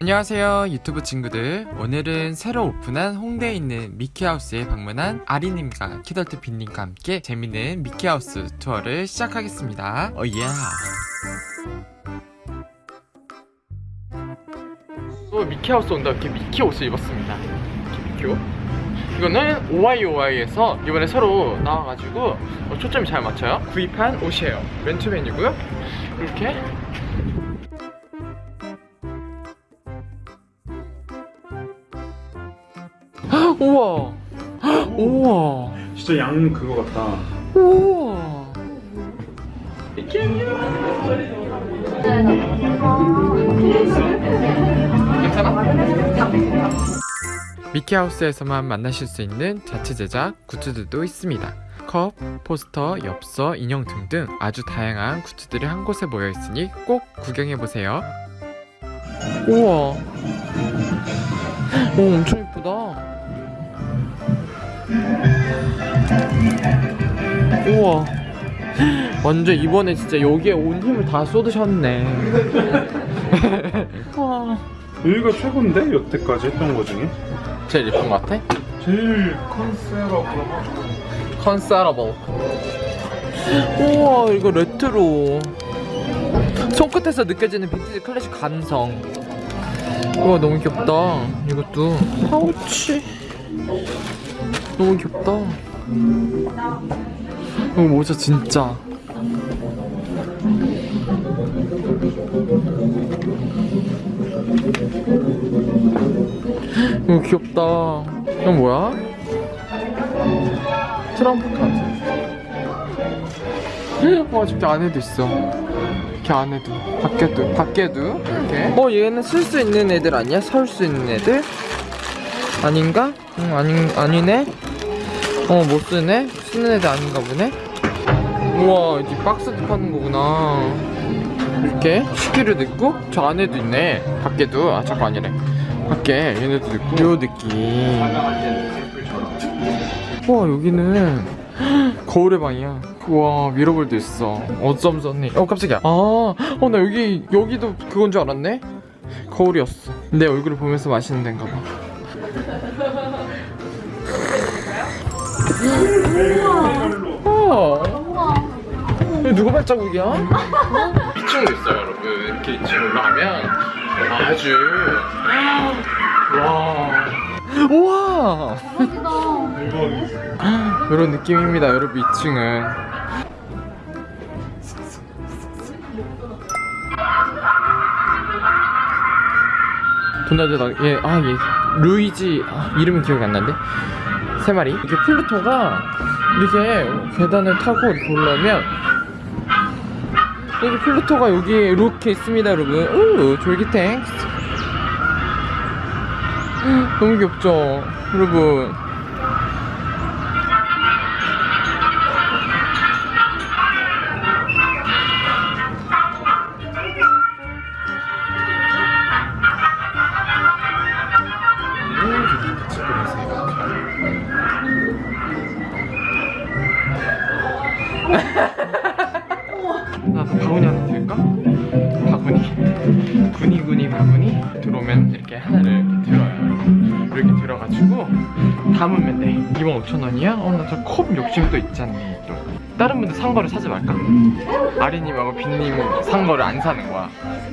안녕하세요 유튜브 친구들. 오늘은 새로 오픈한 홍대에 있는 미키하우스에 방문한 아리님과 키덜트 빈님과 함께 재밌는 미키하우스 투어를 시작하겠습니다. 오예. 또 미키하우스 온다 이렇게 미키 옷을 입었습니다. 이렇게 미키 옷 이거는 OIOI에서 이번에 새로 나와가지고 어, 초점이 잘 맞춰요. 구입한 옷이에요. 맨투맨이고요. 이렇게. 우와. 우와. 진짜 양 그거 같다. 우와. 괜찮아? 미키하우스에서만 만나실 수 있는 자체 제작 굿즈들도 있습니다. 컵, 포스터, 엽서, 인형 등등 아주 다양한 굿즈들이 한 곳에 모여 있으니 꼭 구경해 보세요. 우와, 오 엄청 예쁘다. 우와 완전 이번에 진짜 여기에 온 힘을 다 쏟으셨네 와 여기가 최고인데 여태까지 했던 거 중에 제일 예쁜 것 같아? 제일 컨셉하고 컨서러블 우와 이거 레트로. 손끝에서 느껴지는 빈티지 클래식 감성. 우와 너무 귀엽다 이것도. 파우치. 너무 귀엽다. 이거 모자 진짜 이거 귀엽다. 이건 뭐야? 트럼프 카드. 와 진짜 안에도 있어. 이렇게 안에도. 밖에도 밖에도? 이렇게? 어 얘는 쓸 수 있는 애들 아니야? 설 수 있는 애들? 아닌가? 응 아니, 아니네? 어 못 쓰네? 쓰는 애들 아닌가 보네? 우와 이제 박스도 파는 거구나. 이렇게? 식기류도 있고? 저 안에도 있네. 밖에도? 아 잠깐 아니래 밖에 얘네도 있고. 요 느낌. 와 여기는 거울의 방이야. 우와 미러볼도 있어. 어쩜 좋니? 어 깜짝이야. 아어 나 여기 여기도 그건 줄 알았네? 거울이었어. 내 얼굴을 보면서 마시는 데인가 봐. 우와. 누구 발자국이야? 2층도 있어요 여러분. 이렇게 2층 올라가면 아주. 와. 우와. 이런 느낌입니다 여러분 2층은. 도나드다 얘아얘 루이지 아, 이름이 기억이 안 나는데? 세 마리. 이렇게 플루토가 이렇게 계단을 타고 이렇게 올라오면 여기 플루토가 여기 이렇게 있습니다 여러분. 우 졸기탱 너무 귀엽죠 여러분 담으면 돼 25,000원이야? 어 나 저 컵 욕심 또 있잖니 또 다른 분들 산 거를 사지 말까? 아리님하고 빈님 산 거를 안 사는 거야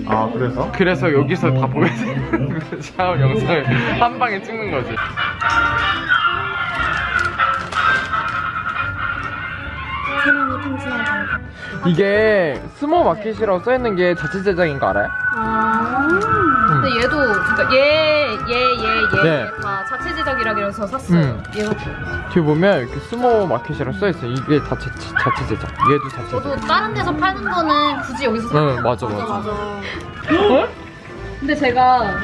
아 그래서? 그래서 여기서 다 보여야 되는 그 샤워 영상을 한 방에 찍는 거지 이게 스모 마켓이라고 써있는 게 자체 제작인 거 알아요? 아 근데 얘도 그러니까 얘 얘 얘얘다 네. 자체 제작이라 해서 샀어요. 음. 얘가 뒤에 보면 이렇게 스모 마켓이라고 써있어요. 이게 자체, 자체 제작. 얘도 자체 저도 제작 다른 데서 파는 거는 굳이 여기서 사응 맞아 맞아. 맞아 근데 제가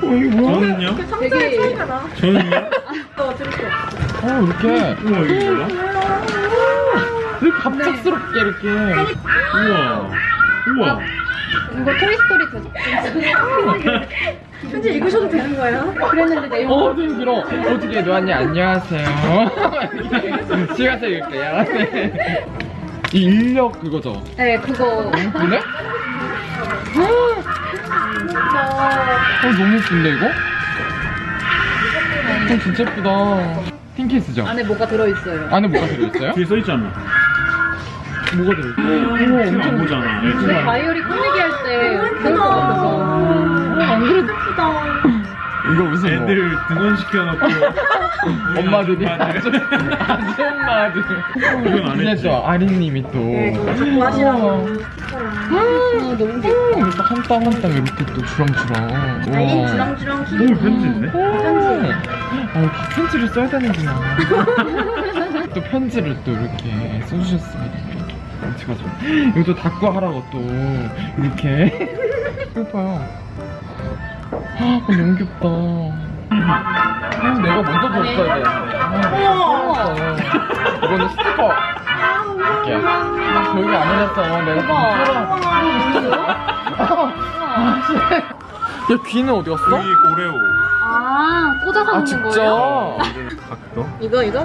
저는요? 되게 저는요? 또 드릴게요 어 이렇게? 우와 이게 뭐야? 이렇게 갑작스럽게 이렇게. 우와. 우와. 이거 토이스토리 제작 편지 읽으셔도 되는 거예요? 그랬는데 내용 어, 좀 길어. 어떻게 노안이 안녕하세요. 제가 읽을게요. 네. 이 인력 그거죠? 네 그거 근데? 어, 너무 예쁜데, 이거? 어, 진짜 예쁘다. 핑키스죠? 안에 뭐가 들어있어요 안에 뭐가 들어있어요? 뒤에 써있잖아. 뭐가 들어있어요? 지금 안 보잖아. 예, 근데 바이오리 꾸미기 할 때 그럴 것 같아서 안 그래도 이거 무슨 뭐. 애들 등원시켜놓고. 엄마들이? 아줌마들. 아줌- 아줌마들. 이건 안 했지. 또 아린님이 또. 아 너무 귀여워 음, 이렇게 한땀 한땀 이렇게 또 주렁주렁. 우와. 주렁주렁 오, 편지 있네? 편지. 아 이렇게 편지를 써야 되는구나. 또 편지를 또 이렇게 써주셨습니다. 좀 이것도 닦고 하라고 또. 이렇게. 예뻐요 아 너무 귀엽다. 아, 내가 먼저 줬어야 아, 알았어. 이거는 스티커. 이렇게. 여기 안 해놨어. 내가 야 귀는 어디 갔어? 여기 오레오. 아 꽂아서 아 먹는 진짜? 거예요? 각도? 이거 이거? 오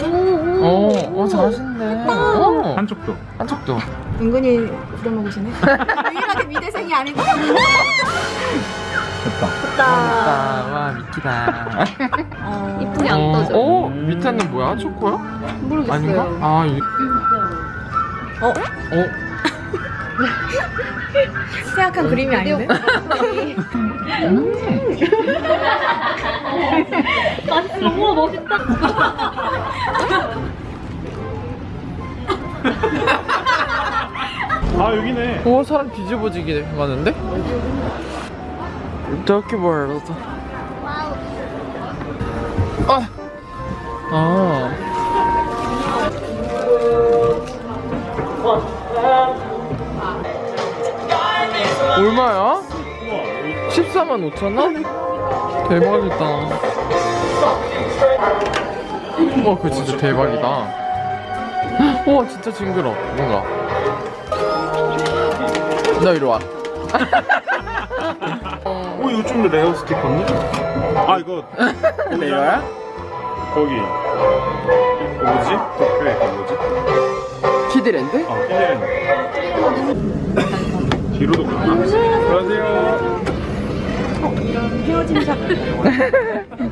오오 어, 어 잘하시네 어, 한쪽도. 한쪽도 은근히 부려먹으시네. 유일하게 미대생이 아니고. 됐다. 와 미키다 이쁘게 안 어, 떠져 어? 밑에는 뭐야? 초코야? 모르겠어요 아닌가? 아 이... 어? 어? 생각한 그림이 아닌데? 아 너무 멋있다 아, 여기네. 오 사람 뒤집어지게 가는데? 이렇게 멀어서 아! 아 얼마야? 우와, 여기 14만 5천 원? 대박이다. 와, 그거 진짜 대박이다. 와, 진짜 징그러. 뭔가. 나 이리 와. 어, 이거 좀 rare 스티커인데? 아, 이거. rare야? 거기. 그 뭐지? 도쿄에 그 뭐지? 키드랜드? 어, 힐레 뒤로도 가나? 안녕하세요. 헤어진 샷.